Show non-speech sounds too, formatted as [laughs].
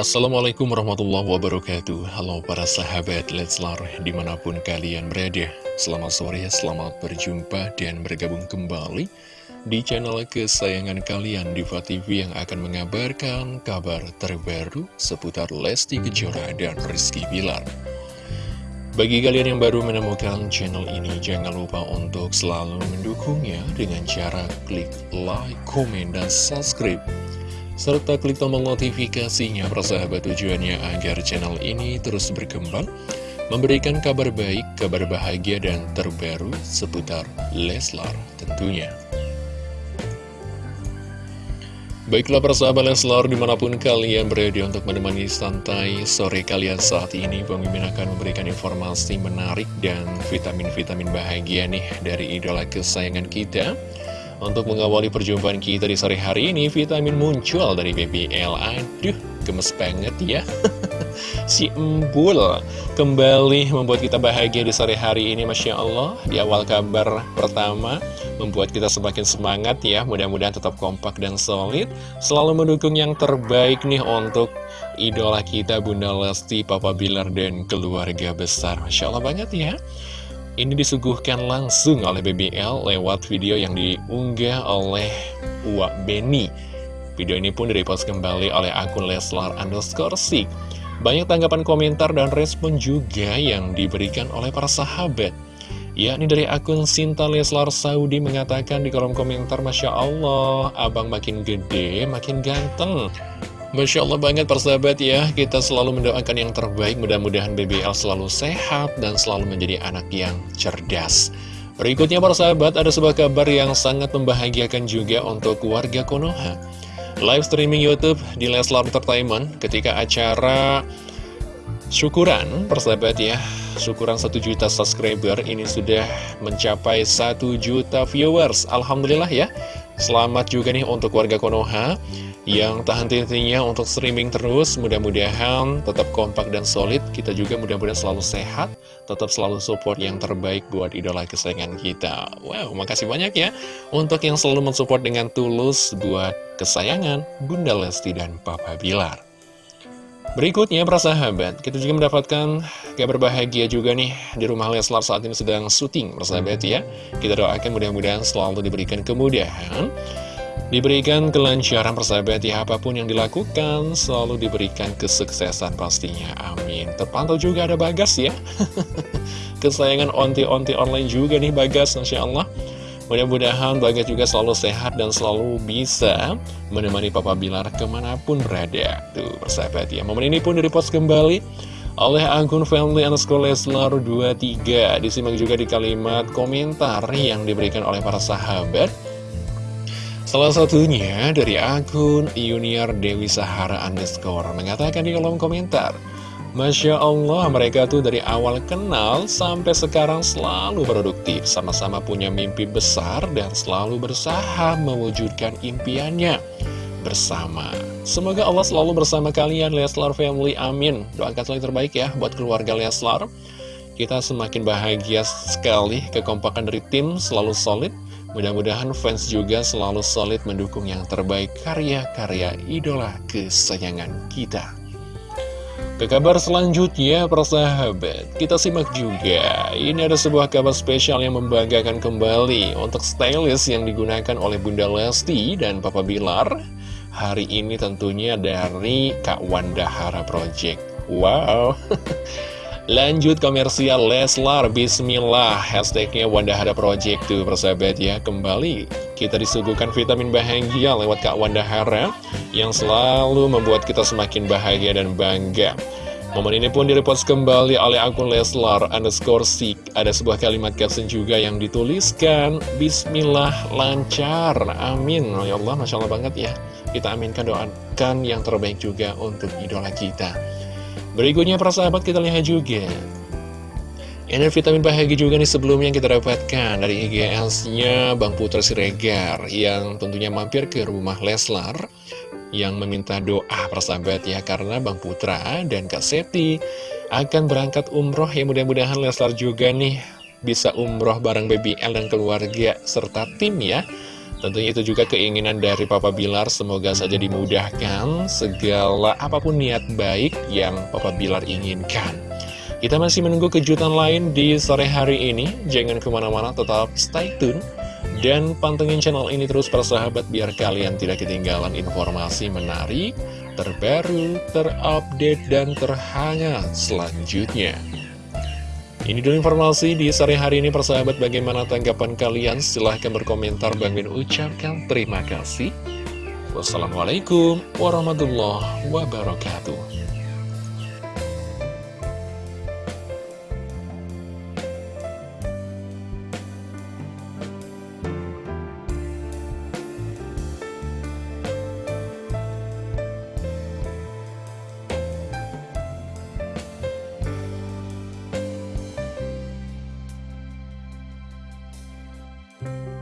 Assalamualaikum warahmatullahi wabarakatuh. Halo para sahabat Leslar di mana pun kalian berada. Selamat sore, selamat berjumpa dan bergabung kembali Di channel kesayangan kalian Diva TV yang akan mengabarkan kabar terbaru Seputar Lesti Kejora dan Rizky Bilar. Bagi kalian yang baru menemukan channel ini, jangan lupa untuk selalu mendukungnya dengan cara klik like, komen, dan subscribe serta klik tombol notifikasinya persahabat tujuannya agar channel ini terus berkembang, memberikan kabar baik, kabar bahagia, dan terbaru seputar Leslar tentunya. Baiklah persahabat Leslar di mana pun kalian berada untuk menemani santai sore kalian saat ini Mimin akan memberikan informasi menarik dan vitamin-vitamin bahagia nih dari idola kesayangan kita untuk mengawali perjumpaan kita di sore hari ini, vitamin muncul dari BBL. Aduh, gemes banget ya. [laughs] si Embul kembali membuat kita bahagia di sore hari ini, Masya Allah. Di awal kabar pertama, membuat kita semakin semangat ya. Mudah-mudahan tetap kompak dan solid. Selalu mendukung yang terbaik nih untuk idola kita, Bunda Lesti, Papa Bilar, dan keluarga besar. Masya Allah banget ya. Ini disuguhkan langsung oleh BBL lewat video yang diunggah oleh Uwak Beni. Video ini pun direpost kembali oleh akun Leslar underscore Sik. Banyak tanggapan komentar dan respon juga yang diberikan oleh para sahabat. Ya, ini dari akun Sinta Leslar Saudi mengatakan di kolom komentar, Masya Allah, abang makin gede, makin ganteng. Masya Allah banget persahabat ya. Kita selalu mendoakan yang terbaik. Mudah-mudahan BBL selalu sehat Dan selalu menjadi anak yang cerdas. Berikutnya persahabat Ada sebuah kabar yang sangat membahagiakan juga Untuk warga Konoha. Live streaming Youtube di Leslar Entertainment Ketika acara Syukuran persahabat ya Syukuran 1 juta subscriber Ini sudah mencapai 1 juta viewers. Alhamdulillah ya. Selamat juga nih untuk warga Konoha yang tahan henti untuk streaming terus. Mudah-mudahan tetap kompak dan solid. Kita juga mudah-mudahan selalu sehat, tetap selalu support yang terbaik buat idola kesayangan kita. Wow, makasih banyak ya untuk yang selalu mensupport dengan tulus buat kesayangan Bunda Lesti dan Papa Bilar. Berikutnya, para sahabat, kita juga mendapatkan kabar bahagia juga nih di rumah Leslar saat ini sedang syuting, para sahabat ya. Kita doakan mudah-mudahan selalu diberikan kemudahan, diberikan kelancaran persahabat ya, apa pun yang dilakukan selalu diberikan kesuksesan pastinya. Amin. Terpantau juga ada Bagas ya. [laughs] Kesayangan onti-onti online juga nih Bagas, Masya Allah. Mudah-mudahan Bagas juga selalu sehat dan selalu bisa menemani Papa Bilar ke mana pun berada. Tuh, persahabat ya. Momen ini pun direpost kembali oleh akun family underscore Leslar 23. Disimak juga di kalimat komentar yang diberikan oleh para sahabat. Salah satunya dari akun Junior Dewi Sahara underscore mengatakan di kolom komentar. Masya Allah, mereka tuh dari awal kenal sampai sekarang selalu produktif, sama-sama punya mimpi besar dan selalu berusaha mewujudkan impiannya bersama. Semoga Allah selalu bersama kalian, Leslar Family, amin. Doakan selalu terbaik ya buat keluarga Leslar. Kita semakin bahagia sekali, kekompakan dari tim selalu solid. Mudah-mudahan fans juga selalu solid mendukung yang terbaik karya-karya idola kesayangan kita. Ke kabar selanjutnya, persahabat, kita simak juga. Ini ada sebuah kabar spesial yang membanggakan kembali untuk stylist yang digunakan oleh Bunda Lesti dan Papa Bilar. Hari ini tentunya dari Kak Wanda Hara Project. Wow! [laughs] Lanjut komersial Leslar, Bismillah, hashtagnya Wanda Hara Project tuh persahabat ya. Kembali kita disuguhkan vitamin bahagia lewat Kak Wanda Hara yang selalu membuat kita semakin bahagia dan bangga. Momen ini pun direpost kembali oleh akun Leslar underscore Sik. Ada sebuah kalimat caption juga yang dituliskan, Bismillah lancar, amin. Oh, ya Allah, Masya Allah banget ya. Kita aminkan doakan yang terbaik juga untuk idola kita. Berikutnya para sahabat kita lihat juga. Ini vitamin bahagia juga nih sebelumnya kita dapatkan dari IGS-nya Bang Putra Siregar yang tentunya mampir ke rumah Leslar yang meminta doa persahabat ya karena Bang Putra dan Kak Seti akan berangkat umroh. Ya mudah-mudahan Leslar juga nih bisa umroh bareng BBL dan keluarga serta tim ya Tentunya itu juga keinginan dari Papa Bilar, semoga saja dimudahkan segala apa pun niat baik yang Papa Bilar inginkan. Kita masih menunggu kejutan lain di sore hari ini, jangan ke mana-mana tetap stay tune. Dan pantengin channel ini terus para sahabat biar kalian tidak ketinggalan informasi menarik, terbaru, terupdate, dan terhangat selanjutnya. Ini dulu informasi di sore hari ini persahabat bagaimana tanggapan kalian? Silahkan berkomentar. Bang Min ucapkan terima kasih. Wassalamualaikum warahmatullahi wabarakatuh Bye.